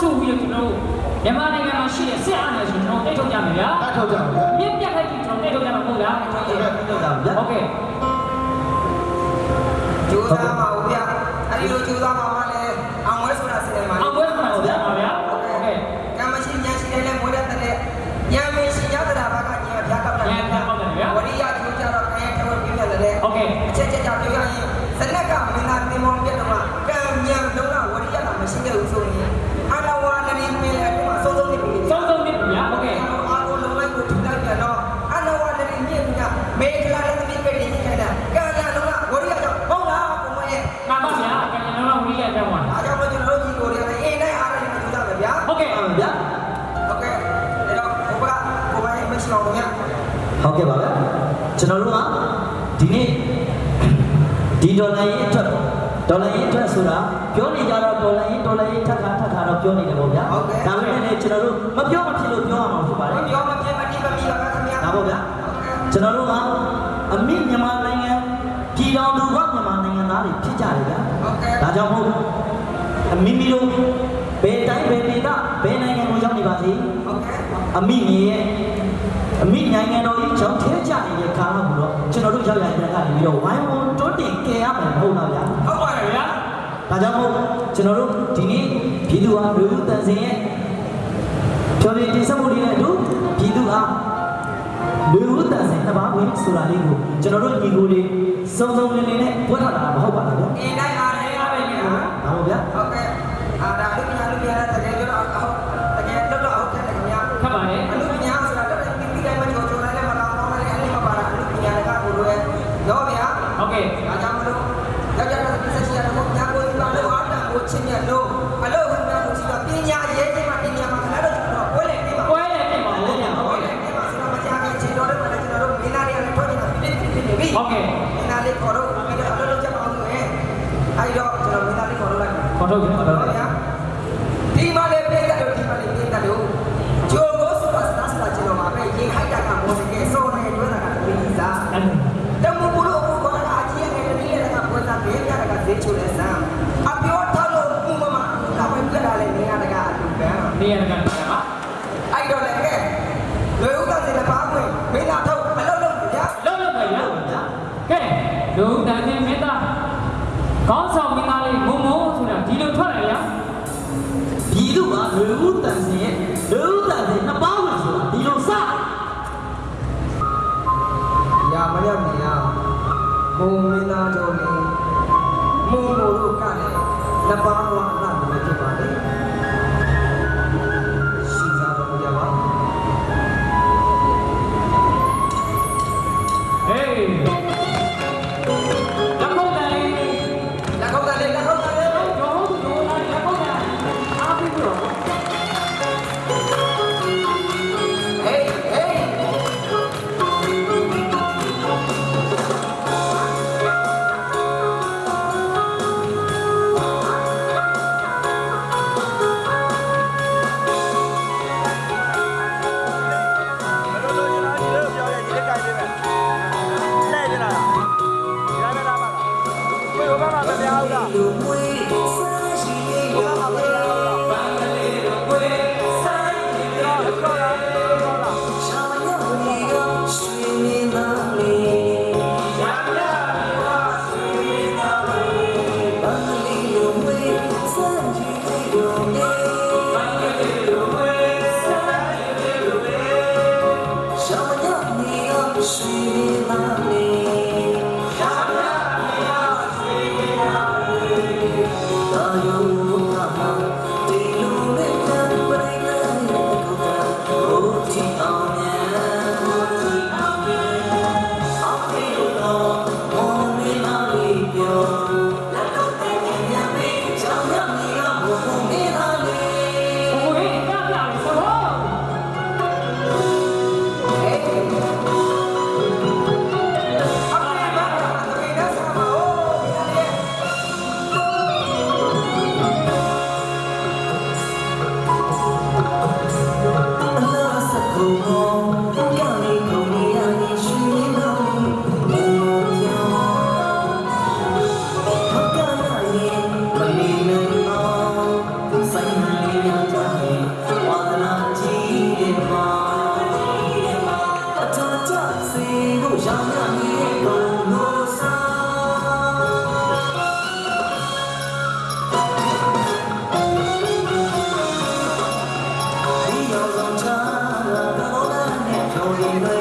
ဆုံးပါဘူးဟုတ်ကဲ့ခင်အဲ့ဗျာတော့ခင်ဗျားတို့ကျွန်တော်တို့ဒီဒီကဒီဘက်ရောက်နေကြတဲ့ညီကိုတွေအားလုံးပေါင်းစုပြီးတော့ကျွန်တော်တို့မြန်မာနိုင်ငံမှာရှိတဲ့စစ်အာဏာရှင်ကျွန်တော်တိတ်ထုတ်ကြမယ်ဗျာတတ်ထုတ်ကြပါဗျာမြင့်ပြတ်ခိုက်ပြီးကျွန်တော်တိတ်ထုတ်ကြမှာမဟုတ်လားဟုတ်ကဲ့ထုတ်ကြပါဗျာဟုတ်ကဲ့ကျိုးစားပါဦးဗျာအဲ့ဒီလိုကျိုးစားပါမှ ဆိုတာပြောနေကြတော့ဒေါ်လာရေးဒေါ်လာရေးထပ်ခါထပ်ခါတော့ပြောနေတယ်ပေါ့ဗျာဒါပေမဲ့လည်းကျွန်တော်တို့မပြောမဖြစ်လို့ပြောရမှာဖြစ်ပါတယ်ပြောမပြမတိမမီပါခင်ဗျာဒါပေါ့ဗျာကျွန်တော်တို့ကအမိမြန်မာနိုင်ငံပြည်တော်သူကမြန်မာနိုင်ငံသားတွေဖြစ်ကြတယ်ဗျာဟုတ်ကဲ့ဒါကြောင့်မို့အမိမိတို့ဘယ်တိုင်းဘယ်ဒေသဘယ်နိုင်ငံကိုရောက်နေပါစေဟုတ်ကဲ့အမိမြေရဲ့အမိနိုင်ငံတော်ကြီးကြောင့်ထဲကြနေတဲ့ကာလကိုတော့ကျွန်တော်တို့ရောက်ရတဲ့ကနေပြီးတော့ဝိုင်းဝန်းတွန်းတင်ကြရမယ်မဟုတ်လားဗျာဟုတ်ပါတယ်ဗျာ ဒါကြောင့်မို့ကျွန်တော်တို့ဒီနေ့ပြည်သူဟာလူလူတန်စင်ရဲ့ဖြော်ပြတင်ဆက်မှုလေးနဲ့အတူပြည်သူဟာလူလူတန်စင်တစ်ပါးဝင်ဆိုတာလေးကိုကျွန်တော်တို့ညီကိုတွေစုံစုံလင်လင်နဲ့ပွက်ထွက်လာတာမဟုတ်ပါဘူးဗျာအင်းတိုင်းအားရရပဲဗျာ ဒါပေါ့ဗျာ ဟုတ်ကဲ့အာဒါလူပညာလူပညာတကယ်ပြောတော့ဟုတ်တကယ်တော့တော့ဟုတ်ကဲ့ခင်ဗျာ ခတ်ပါလေ အလူပညာဆိုတာတော့ဒီဒီတိုင်းမှာချိုးချိုးလိုက်လည်းမတော်တော့လည်းအရင်မပါတာအလူပညာကကိုလိုရဲ့တော့ဗျာ ဟုတ်ကဲ့ အားကြောင့်မလို့ယောက်ျားတို့ပြည့်စုံရတော့ညာကိုပါလို့အားတန်ကိုချင်းမြတ်လို့အလို့ခင်ဗျာကိုစီတော့ပညာရေးခြင်းမှာပညာမှာခဏတော့ကျွန်တော်ဝဲလေပြပါ ပွဲလည်းပြင်ပါဦးဗျာ ဝဲလေပြပါဆိုတော့မကြခင်ချင်းတော်လည်းကျွန်တော်တို့မင်းသားတွေကလည်းထွက်နေတာပြည့်ပြည့်ပြည့်နေပြီ ဟုတ်ကဲ့ မင်းသားလေးခေါ်တော့ပြီးတော့အလုပ်လုပ်ကြပါအောင်ဆိုရင်အဲဒီတော့ကျွန်တော်မင်းသားလေးခေါ် လို့ ဘုံမင်းသားတော်လေးမုံမို့လို့ကလည်းနှစ်ပါးဝါးလာလို့ဖြစ်ပါလေ ကို အ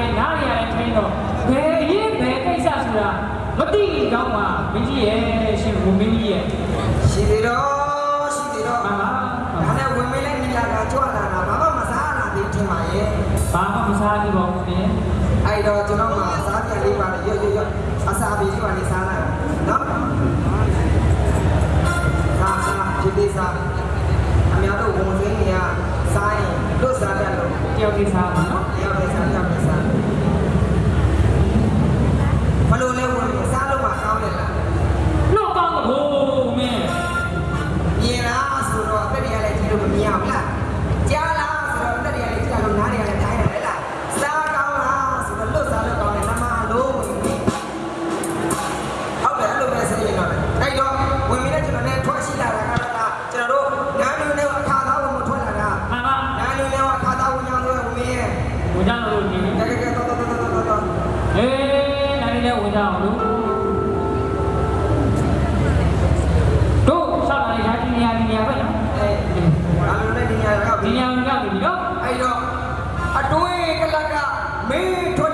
ရရပဲနားရရထိုင်းတော့ဘယ်ရေးဘယ်ကိစ္စဆိုတာမသိတော့မှမင်းကြီးရဲ့ရှင်ဘုမင်းကြီးရဲ့ရှိသေးတော့ရှိသေးတော့မှန်ပါဒါနဲ့ဝင်မင်းလည်းညီလာကကြွလာတာဘာမှမစားလာသေးထင်ပါရဲ့ဘာမှမစားဘူးပေါ့ဗျာအဲ့တော့ကျွန်တော်မှစားပြန်လေးပါလေရွတ်ရွတ်ရွတ်အစာပြေးပါနေစားလိုက်နော်စားစားဒီသေးစား နိုင်လည်းဝင်ကြအောင်လို့တို့ဆောက်လာတဲ့ဒီနေရာဒီနေရာပဲနော်အဲနားမျိုးနဲ့ဒီညာကဒီနေရာကိုရောက်ပြီနော်အဲ့တော့အတွင်းကလကမင်းထွက်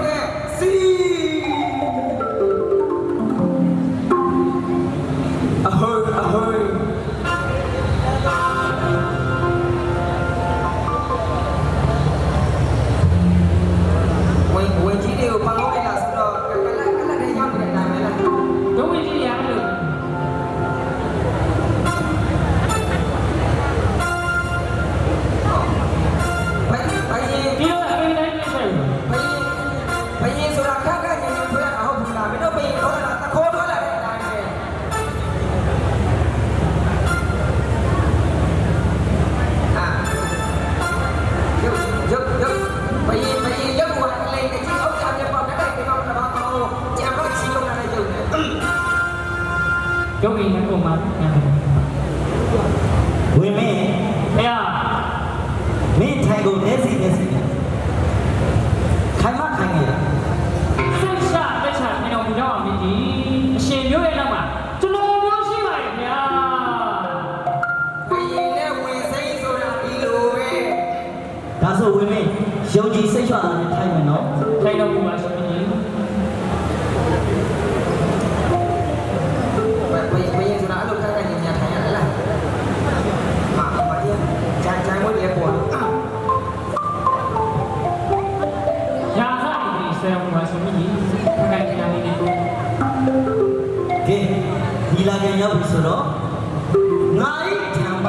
ငါဤဓမ္မ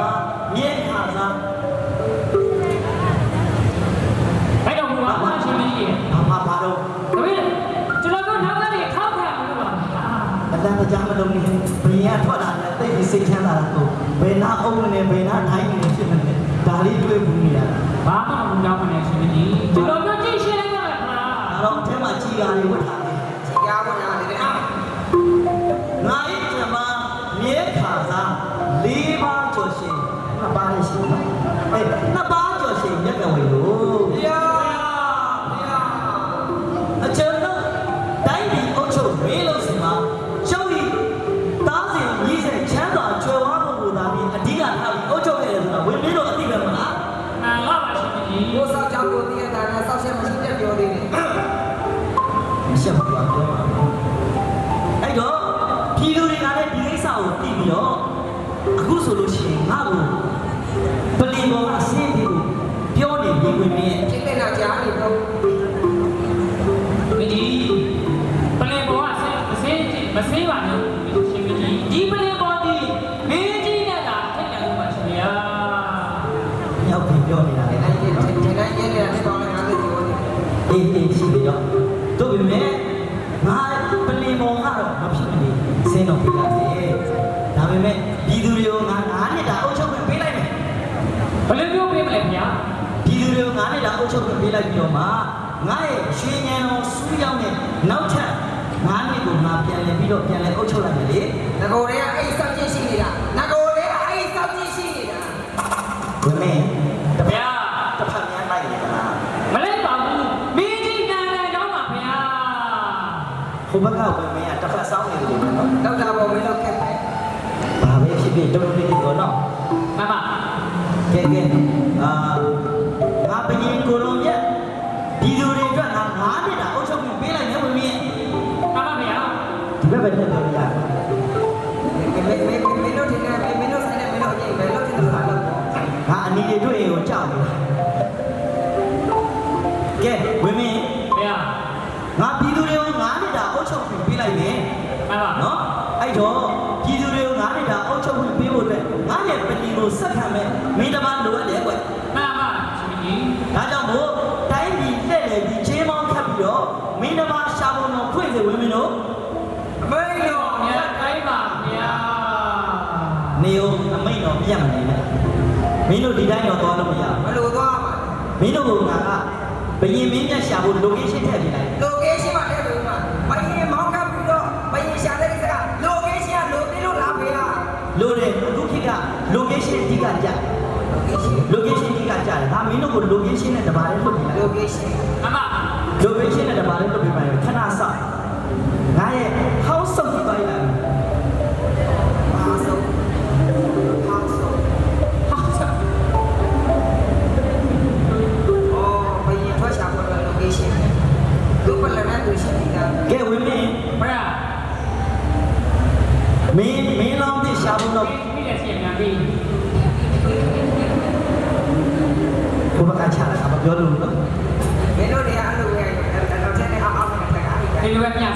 မြဲခါစားအဲ့တော့ဘူးပါရှင်ကြီးဘာမှဘာတော့တပည့်ကျွန်တော်တို့နောက်ကနေထောက်ခံလို့ပါအတန်းကြားမလုံးနေဘယ်ရထွက်လာလဲတိတ်ပြီးစိတ်ချမ်းသာတာကိုဘယ်နာအုံးနေဘယ်နာထိုင်းနေဖြစ်နေလဲဒါလေးတွေ့ဘူးနေရတာဘာမှမလုပ်တော့မနဲ့ရှင်ကြီးကျွန်တော်တို့ကြည့်ရှင်းလိုက်ပါလားဒါတော့အထက်မှာကြီးကားလေးဝတ်ထား ဆိုလို့ရှိရင်ငါ့ကိုပလီဘောကအစင်းပြီးပြောနေပြီးဝင်ပြီးရဲ့ဖြစ်နေတာကြားနေတော့ တော့မှငါရဲ့ရွှေဉဏ်တော်စူးရောက်တဲ့နောက်ထပ်ငါးနှစ်ကိုငါပြန်လည်ပြီးတော့ပြန်လည်အုပ်ချုပ်လိုက်မယ်လေငကိုတွေကအဲ့ဆောက်ကြည့်ရှိနေတာငကိုတွေကအဲ့ဆောက်ကြည့်ရှိနေတာဝင်မင်းတပည့်ဗျာတစ်ဖက်များလိုက်နေကြလားမလဲပါဘူးမင်းကြီးနဲ့ဟိုဘက်ကဝင်မင်းကတစ်ဖက်ဆောင်းနေတယ်လို့နော်လောက်တာပေါ်မင်းတို့ခက်တယ်ဘာပဲဖြစ်ဖြစ်တော်တော်လေးကိုနော်မမကဲကဲ ငါအနီတွေတွေ့ရင်ကိုကြောက်နေတာကဲဝင်မင်းဗျာငါပြည်သူတွေကိုငါးနှစ်တာအုပ်ချုပ်ပြီးပေးလိုက်မယ်မမနော်အဲ့တော့ပြည်သူတွေကိုငါးနှစ်တာအုပ်ချုပ်ပြီးပေးဖို့အတွက်ငါရဲ့ပရင်ကိုစက်ခံမဲ့မင်းတမလိုအပ်တယ်ကွမမရှင်ကြီးဒါကြောင့်မို့တိုင်းပြည်လက်လေပြီးချင်းမောင်းခတ်ပြီးတော့မင်းတမရှာဖို့တော့ဖွင့်စေဝင်မင်းတို့ မင်းတို့ဒီတိုင်းတော့သွားလို့မရဘယ်လိုသွားမှာဘူးမင်းတို့ကငါကဘယင်မင်းမြတ်ရှာဖို့ location ထည့်ပြလိုက် location မှာတဲ့ဘူးမှာဘယင်မောင်းကပ်ပြီးတော့ဘယင်ရှာတဲ့ကိစ္စက location ကလိုပြီးလို့လာပေးလားလို့တယ်အခုခေတ်က location အဓိကကြ location location အဓိကကြတယ်ဒါမင်းတို့ကို location နဲ့တပါးလေးလွတ်ပြလိုက် location မမ location နဲ့တပါးလေးလွတ်ပြလိုက်ခဏစောင့်ငါရဲ့ house စုပ်ပြီးပိုင်းလာဘာ ရှိနေတာကဲဝင်မင်းဗျာမင်းမင်းလောင်းတဲ့ရှာဖို့တော့မိတဲ့စီညာပြီးဘုဘကချလာတာမပြောလို့နော်မင်းတို့တွေကအဲ့လိုပဲတော့တဲ့နဲ့အောက်အောက်နဲ့တက်တာဒီလိုပဲ